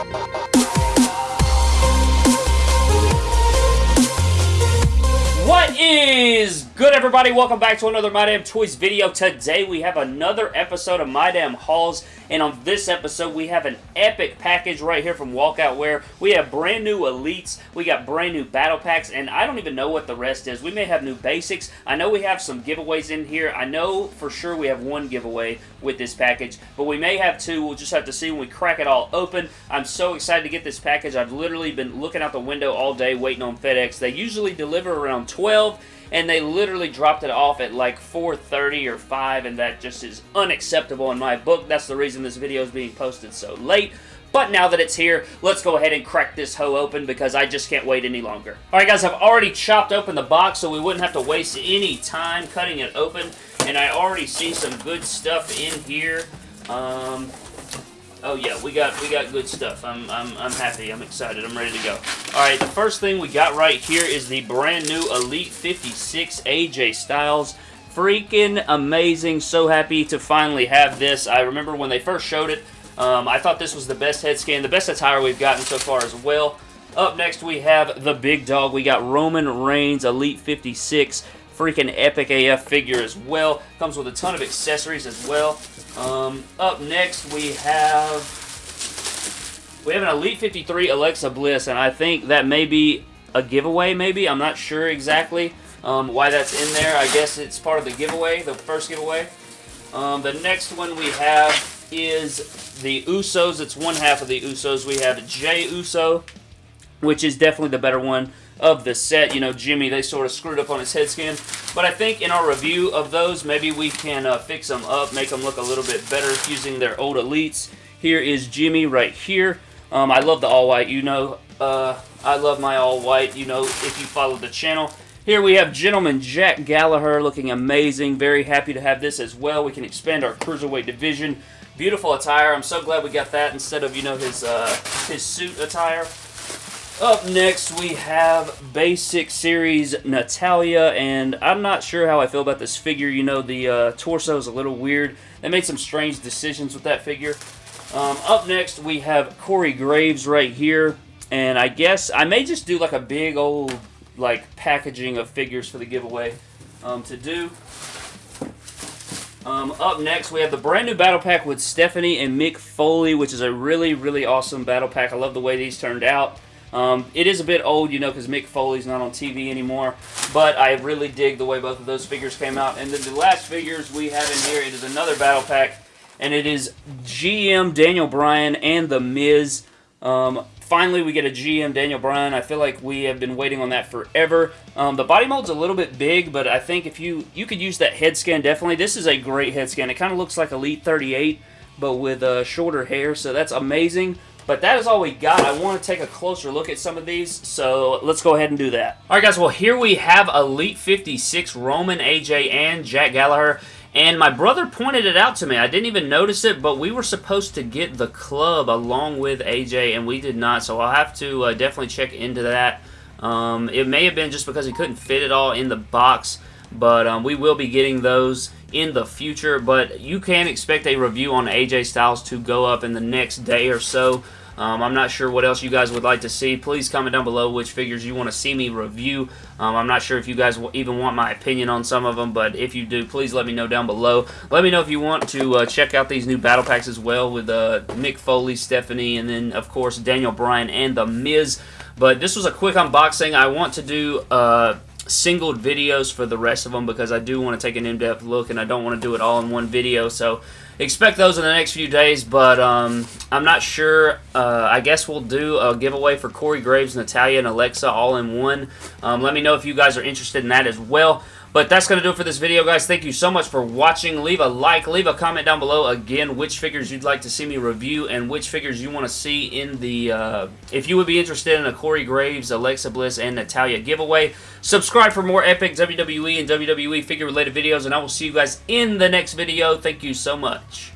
What is good, everybody? Welcome back to another My Damn Toys video. Today, we have another episode of My Damn Hauls, and on this episode, we have an epic package right here from Walkout Wear. We have brand new Elites, we got brand new Battle Packs, and I don't even know what the rest is. We may have new basics. I know we have some giveaways in here. I know for sure we have one giveaway with this package, but we may have two. We'll just have to see when we crack it all open. I'm so excited to get this package. I've literally been looking out the window all day waiting on FedEx. They usually deliver around 12 and they literally dropped it off at like 4.30 or 5 and that just is unacceptable in my book. That's the reason this video is being posted so late. But now that it's here, let's go ahead and crack this hoe open because I just can't wait any longer. Alright guys, I've already chopped open the box so we wouldn't have to waste any time cutting it open. And I already see some good stuff in here. Um, Oh yeah, we got we got good stuff. I'm I'm I'm happy. I'm excited. I'm ready to go. All right, the first thing we got right here is the brand new Elite 56 AJ Styles. Freaking amazing. So happy to finally have this. I remember when they first showed it, um, I thought this was the best head scan, the best attire we've gotten so far as well. Up next, we have the big dog. We got Roman Reigns Elite 56 freaking epic AF figure as well. Comes with a ton of accessories as well. Um, up next, we have we have an Elite 53 Alexa Bliss, and I think that may be a giveaway, maybe. I'm not sure exactly um, why that's in there. I guess it's part of the giveaway, the first giveaway. Um, the next one we have is the Usos. It's one half of the Usos. We have Jey Uso, which is definitely the better one of the set. You know, Jimmy, they sort of screwed up on his head scan. But I think in our review of those, maybe we can uh, fix them up, make them look a little bit better using their old elites. Here is Jimmy right here. Um, I love the all-white. You know, uh, I love my all-white, you know, if you follow the channel. Here we have Gentleman Jack Gallagher looking amazing. Very happy to have this as well. We can expand our Cruiserweight division. Beautiful attire. I'm so glad we got that instead of, you know, his, uh, his suit attire. Up next, we have Basic Series Natalya, and I'm not sure how I feel about this figure. You know, the uh, torso is a little weird. They made some strange decisions with that figure. Um, up next, we have Corey Graves right here, and I guess I may just do like a big old like packaging of figures for the giveaway um, to do. Um, up next, we have the brand new battle pack with Stephanie and Mick Foley, which is a really, really awesome battle pack. I love the way these turned out. Um, it is a bit old, you know, because Mick Foley's not on TV anymore, but I really dig the way both of those figures came out. And then the last figures we have in here, it is another battle pack, and it is GM Daniel Bryan and The Miz. Um, finally, we get a GM Daniel Bryan. I feel like we have been waiting on that forever. Um, the body mold's a little bit big, but I think if you, you could use that head scan, definitely. This is a great head scan. It kind of looks like Elite 38, but with uh, shorter hair, so that's amazing. But that is all we got. I want to take a closer look at some of these, so let's go ahead and do that. Alright guys, well here we have Elite 56, Roman, AJ, and Jack Gallagher. And my brother pointed it out to me. I didn't even notice it, but we were supposed to get the club along with AJ, and we did not. So I'll have to uh, definitely check into that. Um, it may have been just because he couldn't fit it all in the box, but um, we will be getting those in the future. But you can expect a review on AJ Styles to go up in the next day or so. Um, I'm not sure what else you guys would like to see. Please comment down below which figures you want to see me review. Um, I'm not sure if you guys even want my opinion on some of them, but if you do, please let me know down below. Let me know if you want to uh, check out these new battle packs as well with uh, Mick Foley, Stephanie, and then, of course, Daniel Bryan and The Miz. But this was a quick unboxing. I want to do... Uh, singled videos for the rest of them because I do want to take an in-depth look and I don't want to do it all in one video so expect those in the next few days, but um, I'm not sure. Uh, I guess we'll do a giveaway for Corey Graves, Natalya, and Alexa all in one. Um, let me know if you guys are interested in that as well. But that's going to do it for this video, guys. Thank you so much for watching. Leave a like, leave a comment down below, again, which figures you'd like to see me review and which figures you want to see in the, uh, if you would be interested in a Corey Graves, Alexa Bliss, and Natalya giveaway. Subscribe for more epic WWE and WWE figure-related videos, and I will see you guys in the next video. Thank you so much.